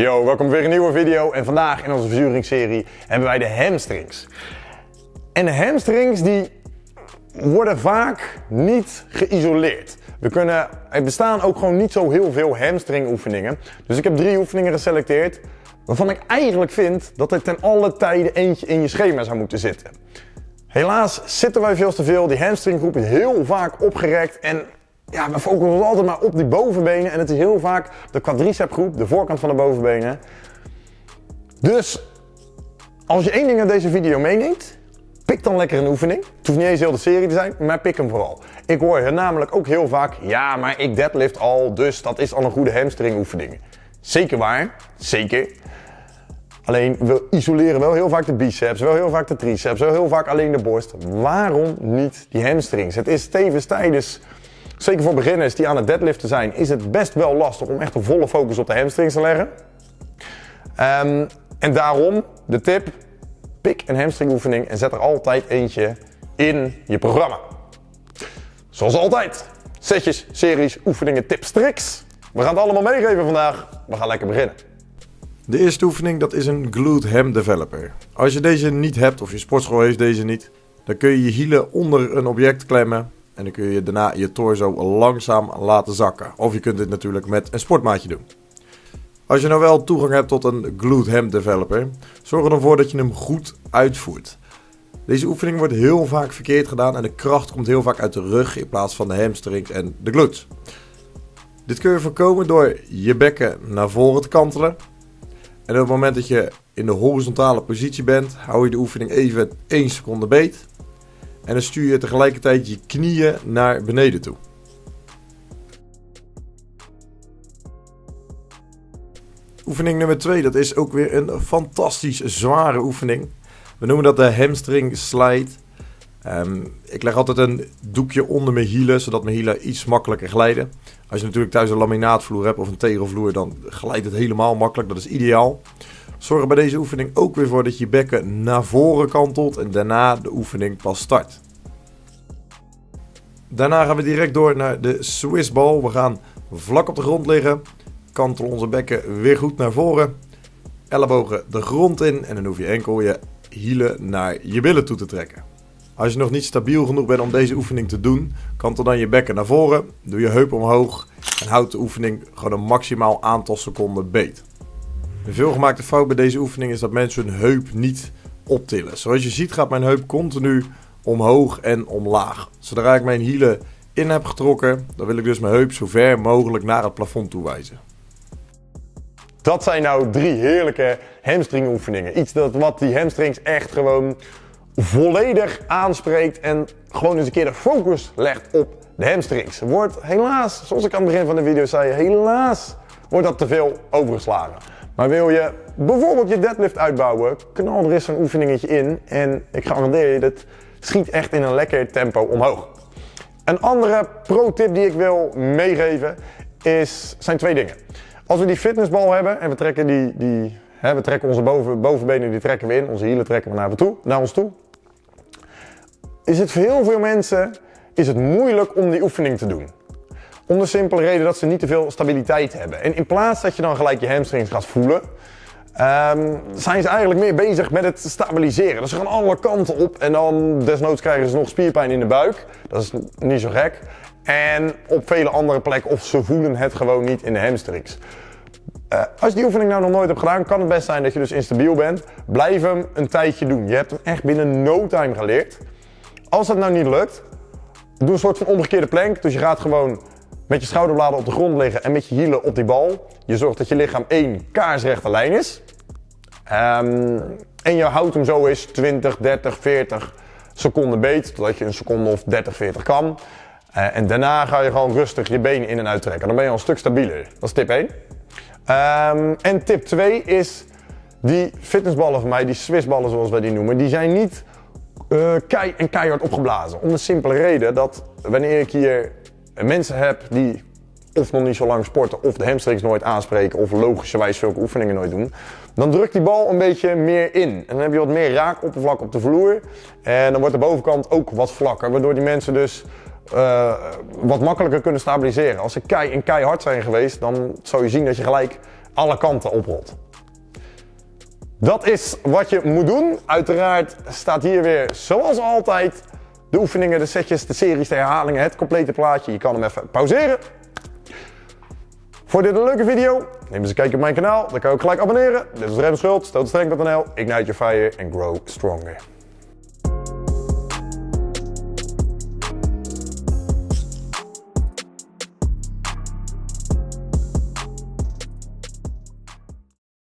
Yo, welkom weer een nieuwe video en vandaag in onze verzuringsserie hebben wij de hamstrings. En de hamstrings die worden vaak niet geïsoleerd. We kunnen, er bestaan ook gewoon niet zo heel veel hamstring oefeningen. Dus ik heb drie oefeningen geselecteerd waarvan ik eigenlijk vind dat er ten alle tijde eentje in je schema zou moeten zitten. Helaas zitten wij veel te veel, die hamstringgroep is heel vaak opgerekt en ja, we focussen altijd maar op die bovenbenen. En het is heel vaak de quadricep groep, de voorkant van de bovenbenen. Dus als je één ding uit deze video meeneemt, pik dan lekker een oefening. Het hoeft niet eens heel de serie te zijn, maar pik hem vooral. Ik hoor namelijk ook heel vaak, ja, maar ik deadlift al, dus dat is al een goede hamstring oefening. Zeker waar, zeker. Alleen we isoleren wel heel vaak de biceps, wel heel vaak de triceps, wel heel vaak alleen de borst. Waarom niet die hamstrings? Het is tevens tijdens Zeker voor beginners die aan het deadliften zijn, is het best wel lastig om echt een volle focus op de hamstrings te leggen. Um, en daarom de tip, pik een hamstring oefening en zet er altijd eentje in je programma. Zoals altijd, setjes, series, oefeningen, tips, tricks. We gaan het allemaal meegeven vandaag. We gaan lekker beginnen. De eerste oefening dat is een glute ham developer. Als je deze niet hebt of je sportschool heeft deze niet, dan kun je je hielen onder een object klemmen en dan kun je daarna je torso langzaam laten zakken. Of je kunt dit natuurlijk met een sportmaatje doen. Als je nou wel toegang hebt tot een glute ham developer, zorg er dan voor dat je hem goed uitvoert. Deze oefening wordt heel vaak verkeerd gedaan en de kracht komt heel vaak uit de rug in plaats van de hamstrings en de glutes. Dit kun je voorkomen door je bekken naar voren te kantelen. En op het moment dat je in de horizontale positie bent, hou je de oefening even 1 seconde beet. En dan stuur je tegelijkertijd je knieën naar beneden toe. Oefening nummer 2, dat is ook weer een fantastisch zware oefening. We noemen dat de hamstring slide. Um, ik leg altijd een doekje onder mijn hielen, zodat mijn hielen iets makkelijker glijden. Als je natuurlijk thuis een laminaatvloer hebt of een tegelvloer, dan glijdt het helemaal makkelijk. Dat is ideaal. Zorg er bij deze oefening ook weer voor dat je bekken naar voren kantelt en daarna de oefening pas start. Daarna gaan we direct door naar de Swiss ball. We gaan vlak op de grond liggen, kantelen onze bekken weer goed naar voren, ellebogen de grond in en dan hoef je enkel je hielen naar je billen toe te trekken. Als je nog niet stabiel genoeg bent om deze oefening te doen, kantel dan je bekken naar voren, doe je heup omhoog en houd de oefening gewoon een maximaal aantal seconden beet. Een veelgemaakte fout bij deze oefening is dat mensen hun heup niet optillen. Zoals je ziet gaat mijn heup continu omhoog en omlaag. Zodra ik mijn hielen in heb getrokken, dan wil ik dus mijn heup zo ver mogelijk naar het plafond toe wijzen. Dat zijn nou drie heerlijke hamstring oefeningen. Iets dat wat die hamstrings echt gewoon volledig aanspreekt en gewoon eens een keer de focus legt op de hamstrings. Wordt helaas, zoals ik aan het begin van de video zei, helaas wordt dat te veel overgeslagen. Maar wil je bijvoorbeeld je deadlift uitbouwen, knal er eens een oefeningetje in. En ik garandeer je, dat schiet echt in een lekker tempo omhoog. Een andere pro-tip die ik wil meegeven is, zijn twee dingen. Als we die fitnessbal hebben en we trekken, die, die, hè, we trekken onze boven, bovenbenen die trekken we in, onze hielen trekken we naar, toe, naar ons toe. Is het voor heel veel mensen is het moeilijk om die oefening te doen. Om de simpele reden dat ze niet te veel stabiliteit hebben. En in plaats dat je dan gelijk je hamstrings gaat voelen, um, zijn ze eigenlijk meer bezig met het stabiliseren. Dus ze gaan alle kanten op en dan desnoods krijgen ze nog spierpijn in de buik. Dat is niet zo gek. En op vele andere plekken, of ze voelen het gewoon niet in de hamstrings. Uh, als je die oefening nou nog nooit hebt gedaan, kan het best zijn dat je dus instabiel bent. Blijf hem een tijdje doen. Je hebt hem echt binnen no time geleerd. Als dat nou niet lukt, doe een soort van omgekeerde plank. Dus je gaat gewoon met je schouderbladen op de grond liggen en met je hielen op die bal. Je zorgt dat je lichaam één kaarsrechte lijn is. Um, en je houdt hem zo eens 20, 30, 40 seconden beet, totdat je een seconde of 30, 40 kan. Uh, en daarna ga je gewoon rustig je benen in en uittrekken. Dan ben je al een stuk stabieler. Dat is tip 1. Um, ehm, en tip 2 is die fitnessballen van mij, die Swissballen zoals wij die noemen, die zijn niet uh, kei en keihard opgeblazen. Om de simpele reden dat wanneer ik hier mensen heb die of nog niet zo lang sporten, of de hamstrings nooit aanspreken, of logischerwijs zulke oefeningen nooit doen, dan drukt die bal een beetje meer in. En dan heb je wat meer raakoppervlak op de vloer. En dan wordt de bovenkant ook wat vlakker, waardoor die mensen dus uh, wat makkelijker kunnen stabiliseren. Als ze kei en keihard zijn geweest, dan zou je zien dat je gelijk alle kanten oprolt. Dat is wat je moet doen. Uiteraard staat hier weer, zoals altijd, de oefeningen, de setjes, de series, de herhalingen, het complete plaatje. Je kan hem even pauzeren. Vond dit een leuke video? Neem eens een kijkje op mijn kanaal. Dan kan je ook gelijk abonneren. Dit is Rem Schultz, totalstrength.nl. Ignite your fire and grow stronger.